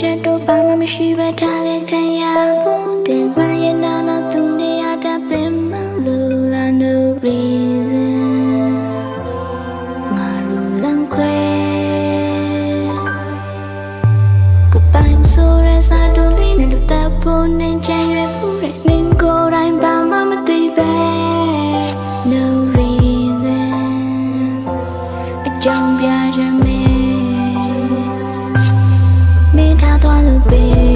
ကြုံပြချက်တော့ဘာမှမရှိပဲထားခဲ့ခံရဖို့တင်ခွင့်ရနာနာ be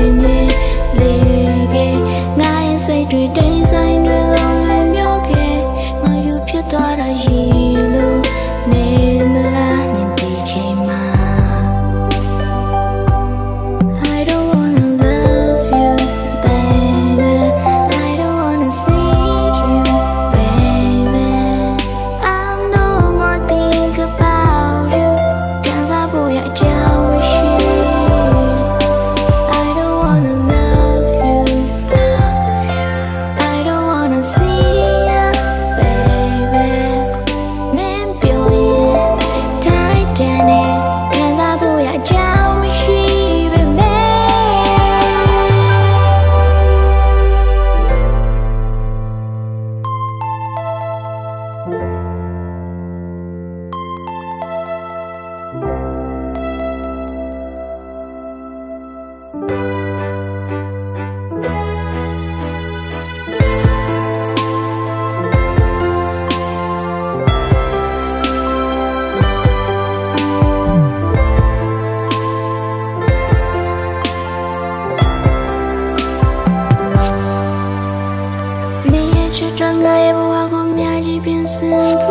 simple